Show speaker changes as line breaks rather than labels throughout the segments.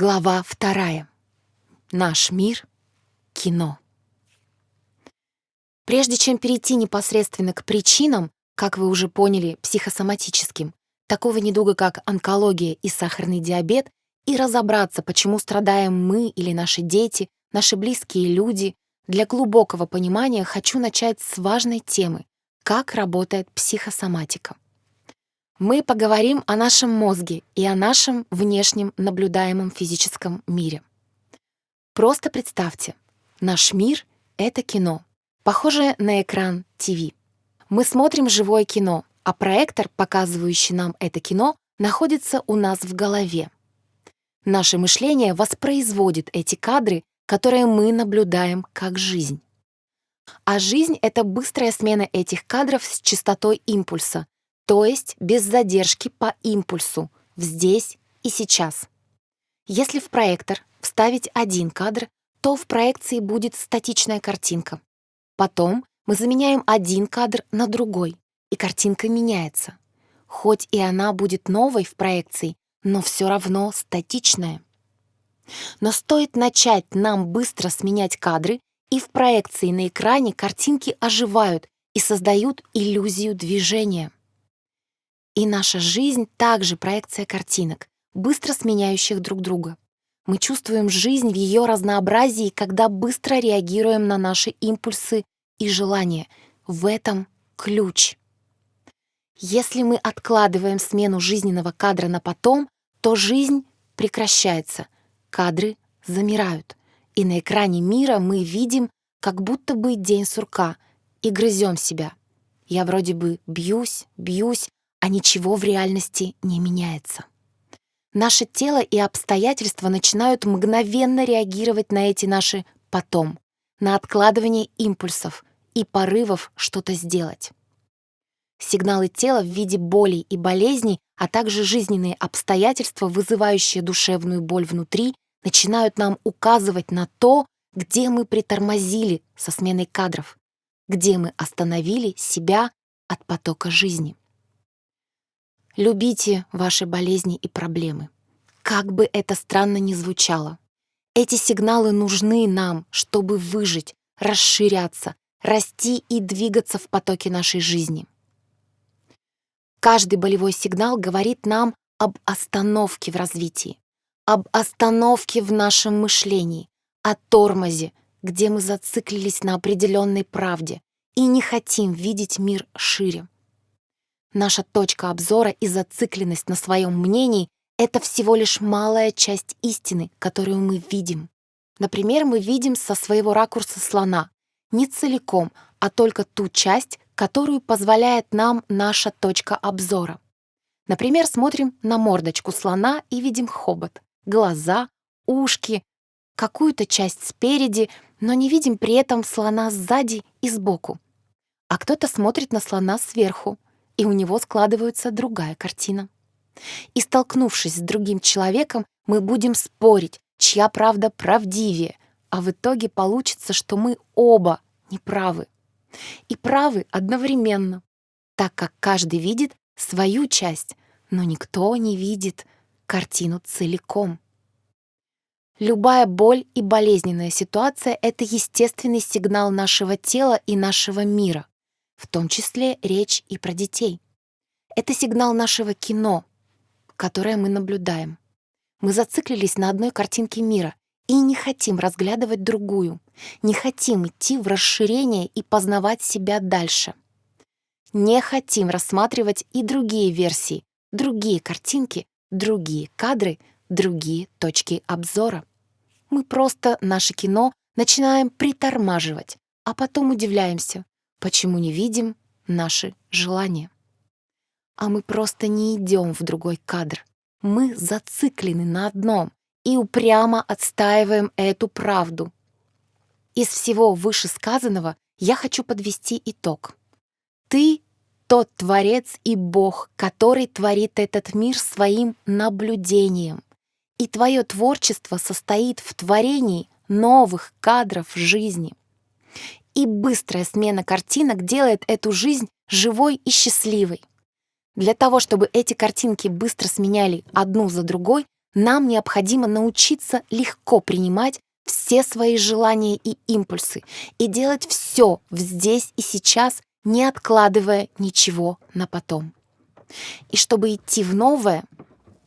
Глава вторая. Наш мир — кино. Прежде чем перейти непосредственно к причинам, как вы уже поняли, психосоматическим, такого недуга, как онкология и сахарный диабет, и разобраться, почему страдаем мы или наши дети, наши близкие люди, для глубокого понимания хочу начать с важной темы — как работает психосоматика. Мы поговорим о нашем мозге и о нашем внешнем наблюдаемом физическом мире. Просто представьте, наш мир — это кино, похожее на экран ТВ. Мы смотрим живое кино, а проектор, показывающий нам это кино, находится у нас в голове. Наше мышление воспроизводит эти кадры, которые мы наблюдаем как жизнь. А жизнь — это быстрая смена этих кадров с частотой импульса, то есть без задержки по импульсу, здесь и сейчас. Если в проектор вставить один кадр, то в проекции будет статичная картинка. Потом мы заменяем один кадр на другой, и картинка меняется. Хоть и она будет новой в проекции, но все равно статичная. Но стоит начать нам быстро сменять кадры, и в проекции на экране картинки оживают и создают иллюзию движения. И наша жизнь также проекция картинок, быстро сменяющих друг друга. Мы чувствуем жизнь в ее разнообразии, когда быстро реагируем на наши импульсы и желания. В этом ключ. Если мы откладываем смену жизненного кадра на потом, то жизнь прекращается, кадры замирают, и на экране мира мы видим, как будто бы день сурка, и грызем себя. Я вроде бы бьюсь, бьюсь, а ничего в реальности не меняется. Наше тело и обстоятельства начинают мгновенно реагировать на эти наши «потом», на откладывание импульсов и порывов что-то сделать. Сигналы тела в виде болей и болезней, а также жизненные обстоятельства, вызывающие душевную боль внутри, начинают нам указывать на то, где мы притормозили со сменой кадров, где мы остановили себя от потока жизни. Любите ваши болезни и проблемы. Как бы это странно ни звучало. Эти сигналы нужны нам, чтобы выжить, расширяться, расти и двигаться в потоке нашей жизни. Каждый болевой сигнал говорит нам об остановке в развитии, об остановке в нашем мышлении, о тормозе, где мы зациклились на определенной правде и не хотим видеть мир шире. Наша точка обзора и зацикленность на своем мнении — это всего лишь малая часть истины, которую мы видим. Например, мы видим со своего ракурса слона не целиком, а только ту часть, которую позволяет нам наша точка обзора. Например, смотрим на мордочку слона и видим хобот, глаза, ушки, какую-то часть спереди, но не видим при этом слона сзади и сбоку. А кто-то смотрит на слона сверху, и у него складывается другая картина. И столкнувшись с другим человеком, мы будем спорить, чья правда правдивее, а в итоге получится, что мы оба неправы. И правы одновременно, так как каждый видит свою часть, но никто не видит картину целиком. Любая боль и болезненная ситуация — это естественный сигнал нашего тела и нашего мира в том числе речь и про детей. Это сигнал нашего кино, которое мы наблюдаем. Мы зациклились на одной картинке мира и не хотим разглядывать другую, не хотим идти в расширение и познавать себя дальше. Не хотим рассматривать и другие версии, другие картинки, другие кадры, другие точки обзора. Мы просто наше кино начинаем притормаживать, а потом удивляемся, Почему не видим наши желания? А мы просто не идем в другой кадр. Мы зациклены на одном и упрямо отстаиваем эту правду. Из всего вышесказанного я хочу подвести итог. Ты — тот Творец и Бог, который творит этот мир своим наблюдением. И твое творчество состоит в творении новых кадров жизни и быстрая смена картинок делает эту жизнь живой и счастливой. Для того, чтобы эти картинки быстро сменяли одну за другой, нам необходимо научиться легко принимать все свои желания и импульсы и делать все здесь и сейчас, не откладывая ничего на потом. И чтобы идти в новое,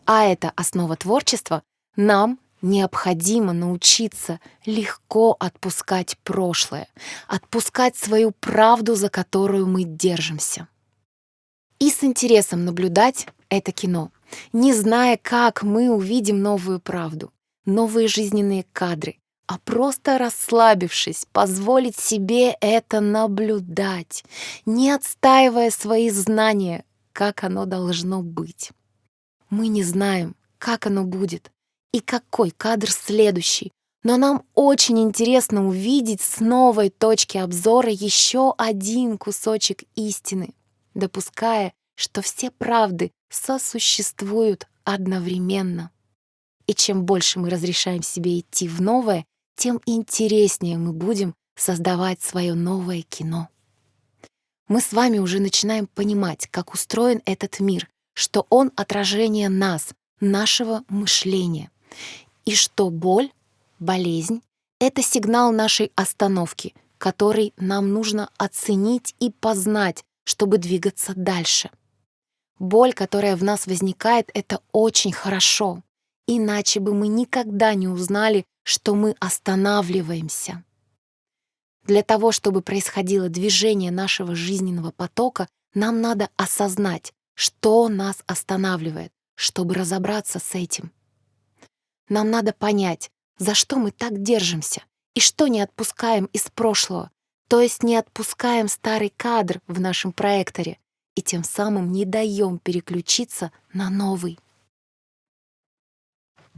а это основа творчества, нам необходимо научиться легко отпускать прошлое, отпускать свою правду, за которую мы держимся. И с интересом наблюдать это кино, не зная, как мы увидим новую правду, новые жизненные кадры, а просто расслабившись, позволить себе это наблюдать, не отстаивая свои знания, как оно должно быть. Мы не знаем, как оно будет и какой кадр следующий, но нам очень интересно увидеть с новой точки обзора еще один кусочек истины, допуская, что все правды сосуществуют одновременно. И чем больше мы разрешаем себе идти в новое, тем интереснее мы будем создавать свое новое кино. Мы с вами уже начинаем понимать, как устроен этот мир, что он отражение нас, нашего мышления, и что боль, болезнь — это сигнал нашей остановки, который нам нужно оценить и познать, чтобы двигаться дальше. Боль, которая в нас возникает, это очень хорошо. Иначе бы мы никогда не узнали, что мы останавливаемся. Для того, чтобы происходило движение нашего жизненного потока, нам надо осознать, что нас останавливает, чтобы разобраться с этим. Нам надо понять, за что мы так держимся и что не отпускаем из прошлого, то есть не отпускаем старый кадр в нашем проекторе и тем самым не даем переключиться на новый.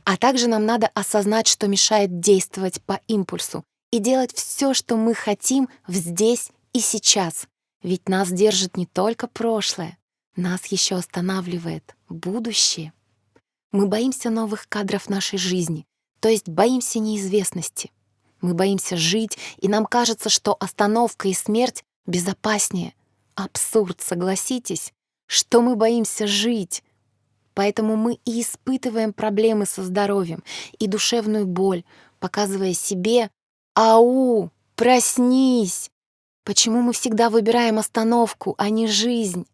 А также нам надо осознать, что мешает действовать по импульсу и делать все, что мы хотим здесь и сейчас. Ведь нас держит не только прошлое, нас еще останавливает будущее. Мы боимся новых кадров нашей жизни, то есть боимся неизвестности. Мы боимся жить, и нам кажется, что остановка и смерть безопаснее. Абсурд, согласитесь, что мы боимся жить, Поэтому мы и испытываем проблемы со здоровьем и душевную боль, показывая себе «Ау, проснись!» Почему мы всегда выбираем остановку, а не жизнь?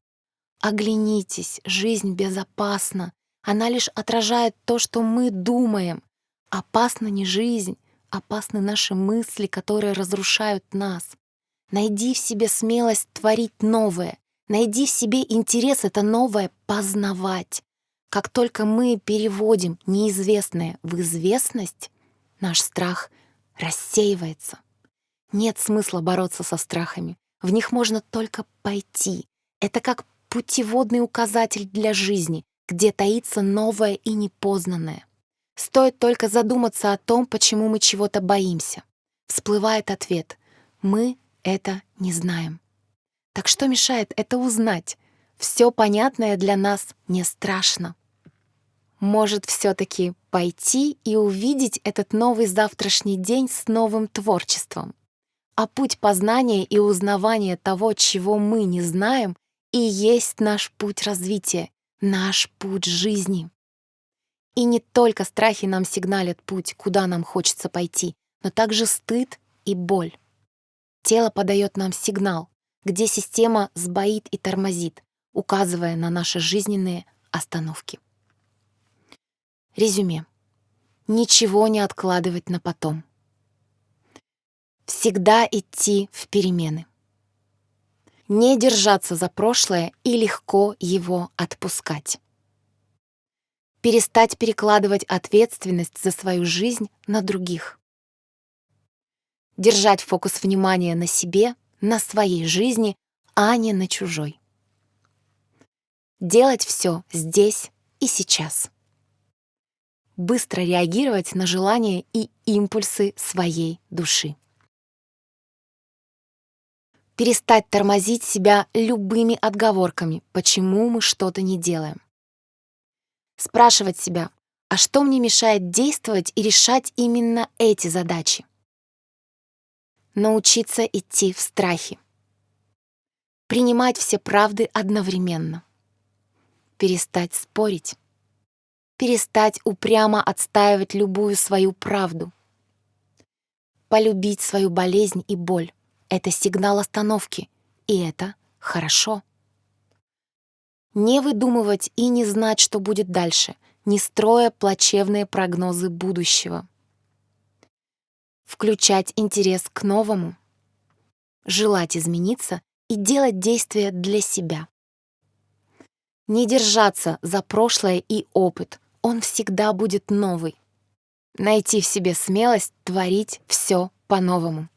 Оглянитесь, жизнь безопасна. Она лишь отражает то, что мы думаем. Опасна не жизнь, опасны наши мысли, которые разрушают нас. Найди в себе смелость творить новое. Найди в себе интерес это новое познавать. Как только мы переводим неизвестное в известность, наш страх рассеивается. Нет смысла бороться со страхами. В них можно только пойти. Это как путеводный указатель для жизни, где таится новое и непознанное. Стоит только задуматься о том, почему мы чего-то боимся. Всплывает ответ. Мы это не знаем. Так что мешает это узнать? Все понятное для нас не страшно может все-таки пойти и увидеть этот новый завтрашний день с новым творчеством. А путь познания и узнавания того, чего мы не знаем, и есть наш путь развития, наш путь жизни. И не только страхи нам сигналят путь, куда нам хочется пойти, но также стыд и боль. Тело подает нам сигнал, где система сбоит и тормозит, указывая на наши жизненные остановки. Резюме. Ничего не откладывать на потом. Всегда идти в перемены. Не держаться за прошлое и легко его отпускать. Перестать перекладывать ответственность за свою жизнь на других. Держать фокус внимания на себе, на своей жизни, а не на чужой. Делать все здесь и сейчас быстро реагировать на желания и импульсы своей души. Перестать тормозить себя любыми отговорками, почему мы что-то не делаем. Спрашивать себя, а что мне мешает действовать и решать именно эти задачи? Научиться идти в страхе. Принимать все правды одновременно. Перестать спорить перестать упрямо отстаивать любую свою правду. Полюбить свою болезнь и боль — это сигнал остановки, и это хорошо. Не выдумывать и не знать, что будет дальше, не строя плачевные прогнозы будущего. Включать интерес к новому, желать измениться и делать действия для себя. Не держаться за прошлое и опыт, он всегда будет новый найти в себе смелость творить все по-новому.